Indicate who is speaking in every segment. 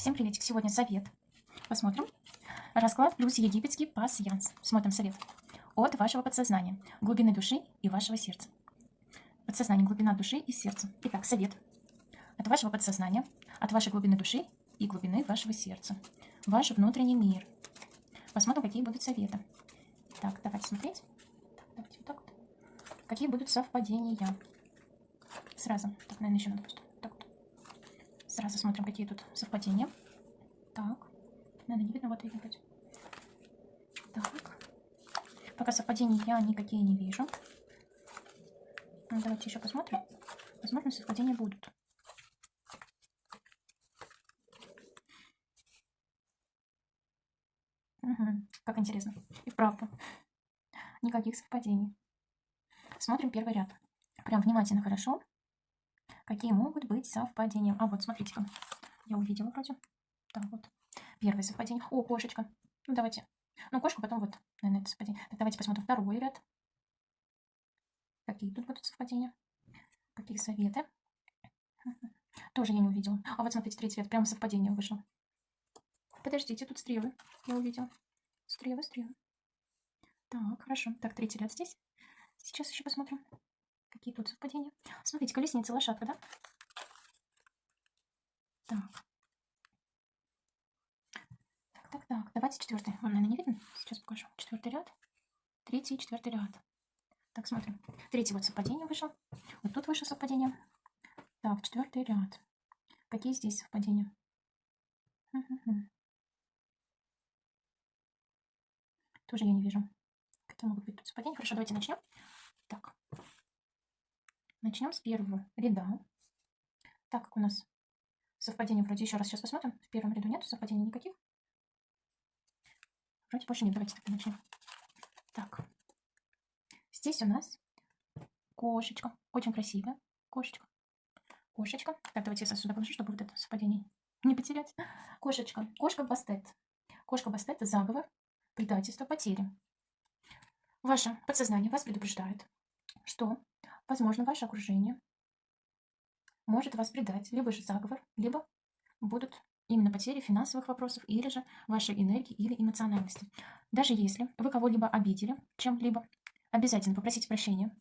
Speaker 1: Всем приветик. Сегодня совет. Посмотрим. Расклад плюс египетский пасьянс. Смотрим совет. От вашего подсознания, глубины души и вашего сердца. Подсознание, глубина души и сердца. Итак, совет. От вашего подсознания, от вашей глубины души и глубины вашего сердца. Ваш внутренний мир. Посмотрим, какие будут советы. Так, давайте смотреть. Так, давайте вот так вот. Какие будут совпадения. Сразу. Так, наверное, еще надо просто. Сразу смотрим, какие тут совпадения. Так. Наверное, не видно, вот видно вроде. Так. Пока совпадений я никакие не вижу. Ну, давайте еще посмотрим. Возможно, совпадения будут. Угу. Как интересно. И вправду. Никаких совпадений. Смотрим первый ряд. Прям внимательно, хорошо. Какие могут быть совпадения? А вот, смотрите-ка. Я увидела вроде. Так, вот. Первое совпадение. О, кошечка. Ну, давайте. Ну, кошка, потом вот, наверное, это совпадение. Так, давайте посмотрим второй ряд. Какие тут будут совпадения? Какие советы? Тоже я не увидела. А вот смотрите, третий ряд. Прямо совпадение вышло. Подождите, тут стрелы. Я увидела. Стрелы, стрелы. Так, хорошо. Так, третий ряд здесь. Сейчас еще посмотрим. Какие тут совпадения? Смотрите, колесница, лошадка, да? Так. Так, так, так. Давайте четвертый. Вам, наверное, не видно? Сейчас покажу. Четвертый ряд. Третий и четвертый ряд. Так, смотрим. Третий вот совпадение вышло. Вот тут вышло совпадение. Так, четвертый ряд. Какие здесь совпадения? Тоже я не вижу. Какие могут быть тут совпадения? Хорошо, давайте начнем. Так. Начнем с первого ряда. Так как у нас совпадение вроде еще раз сейчас посмотрим. В первом ряду нет совпадений никаких. Вроде больше нет. Давайте тогда начнем. Так. Здесь у нас кошечка. Очень красивая кошечка. Кошечка. Так, давайте я сюда положу, чтобы вот это совпадение не потерять. Кошечка. Кошка Бастет. Кошка Бастет – заговор, предательство, потери. Ваше подсознание вас предупреждает, что Возможно, ваше окружение может вас предать, либо же заговор, либо будут именно потери финансовых вопросов или же вашей энергии или эмоциональности. Даже если вы кого-либо обидели чем-либо, обязательно попросите прощения.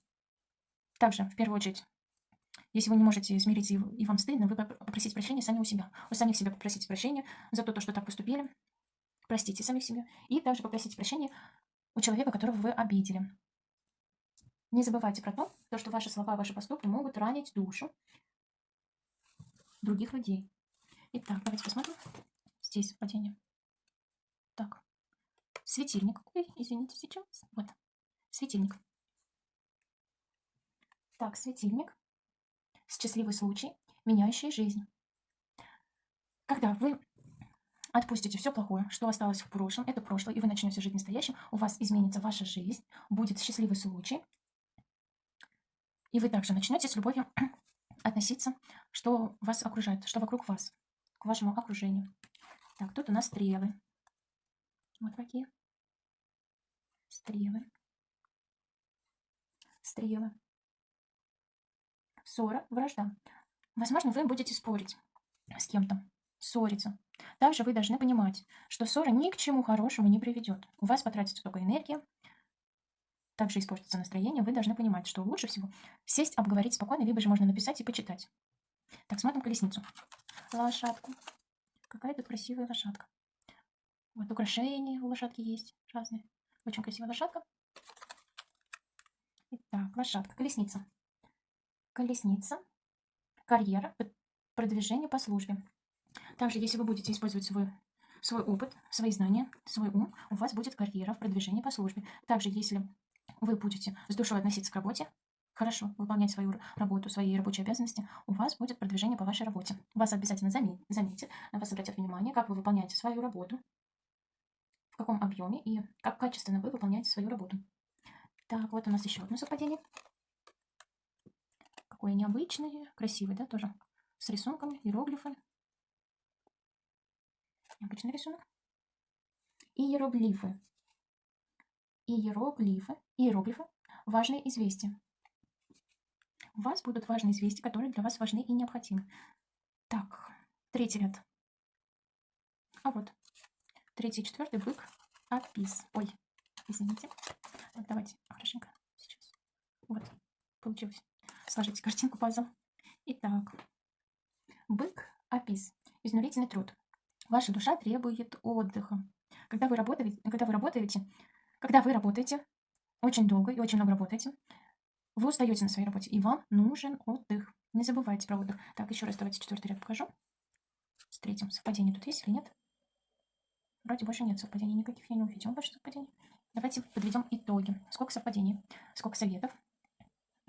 Speaker 1: Также, в первую очередь, если вы не можете смириться и вам стыдно, вы попросите прощения сами у себя. Вы сами себя попросите прощения за то, что так поступили. Простите сами себя. И также попросите прощения у человека, которого вы обидели. Не забывайте про то, то, что ваши слова, ваши поступки могут ранить душу других людей. Итак, давайте посмотрим. Здесь падение. Так. Светильник. Ой, извините, сейчас. Вот. Светильник. Так, светильник. Счастливый случай, меняющий жизнь. Когда вы отпустите все плохое, что осталось в прошлом, это прошлое, и вы начнете жить настоящим, у вас изменится ваша жизнь, будет счастливый случай, и вы также начнете с любовью относиться, что вас окружает, что вокруг вас, к вашему окружению. Так, тут у нас стрелы. Вот такие. Стрелы. Стрелы. Ссора, вражда. Возможно, вы будете спорить с кем-то, ссориться. Также вы должны понимать, что ссора ни к чему хорошему не приведет. У вас потратится только энергия, также испортится настроение, вы должны понимать, что лучше всего сесть, обговорить спокойно, либо же можно написать и почитать. Так, смотрим колесницу. Лошадку. Какая тут красивая лошадка. Вот украшения у лошадки есть разные. Очень красивая лошадка. Итак, лошадка, колесница. Колесница, карьера, продвижение по службе. Также, если вы будете использовать свой, свой опыт, свои знания, свой ум, у вас будет карьера в продвижении по службе. Также, если вы будете с душой относиться к работе, хорошо выполнять свою работу, свои рабочие обязанности, у вас будет продвижение по вашей работе. Вас обязательно заметят, на вас обратят внимание, как вы выполняете свою работу, в каком объеме и как качественно вы выполняете свою работу. Так, вот у нас еще одно совпадение. Какое необычное, красивое, да, тоже с рисунками, иероглифы. Необычный рисунок. Иероглифы иероглифы, иероглифы – важные известия. У вас будут важные известия, которые для вас важны и необходимы. Так, третий ряд. А вот. Третий, четвертый бык. Апис. Ой, извините. Так, давайте хорошенько сейчас. Вот, получилось. Сложите картинку пазл. Итак, бык, апис. Изнурительный труд. Ваша душа требует отдыха. Когда вы работаете, когда вы работаете, когда вы работаете очень долго и очень много работаете, вы устаете на своей работе, и вам нужен отдых. Не забывайте про отдых. Так, еще раз давайте четвертый ряд покажу. С третьим. Совпадение тут есть или нет? Вроде больше нет совпадений никаких, я не увидела больше совпадений. Давайте подведем итоги. Сколько совпадений? Сколько советов?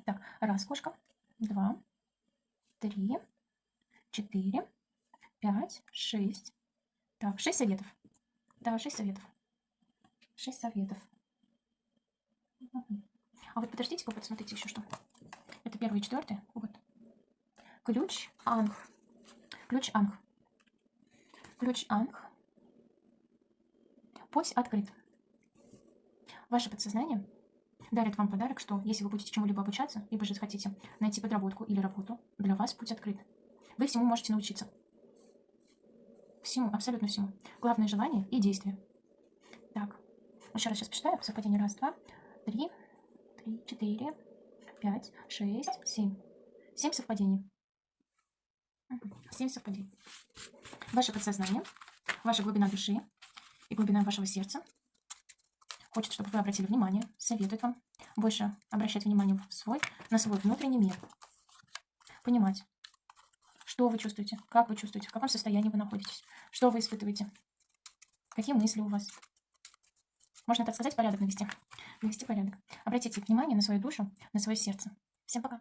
Speaker 1: Так, раз кошка, два, три, четыре, пять, шесть. Так, шесть советов. Да, шесть советов. Шесть советов. А вот подождите, вот смотрите еще что. Это первый и четвертый. Вот. Ключ Анг. Ключ Анг. Ключ Анг. Путь открыт. Ваше подсознание дарит вам подарок, что если вы будете чему-либо обучаться, либо же захотите найти подработку или работу, для вас путь открыт. Вы всему можете научиться. Всему, абсолютно всему. Главное желание и действие. Еще раз сейчас посчитаю. Совпадение раз, два, три, три, четыре, пять, шесть, семь. Семь совпадений. Семь совпадений. Ваше подсознание, ваша глубина души и глубина вашего сердца хочет, чтобы вы обратили внимание, советует вам больше обращать внимание в свой, на свой внутренний мир. Понимать, что вы чувствуете, как вы чувствуете, в каком состоянии вы находитесь, что вы испытываете, какие мысли у вас. Можно, так сказать, порядок навести. Навести порядок. Обратите внимание на свою душу, на свое сердце. Всем пока.